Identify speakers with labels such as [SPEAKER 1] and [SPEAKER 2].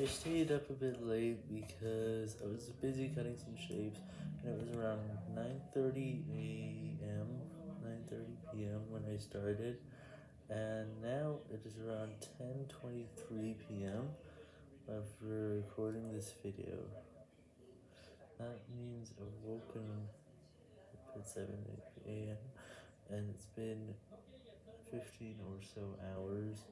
[SPEAKER 1] I stayed up a bit late because I was busy cutting some shapes, and it was around 9.30 a.m., 9.30 p.m. when I started, and now it is around 10.23 p.m. after recording this video. That means I've woken up at 7 a.m., and it's been 15 or so hours.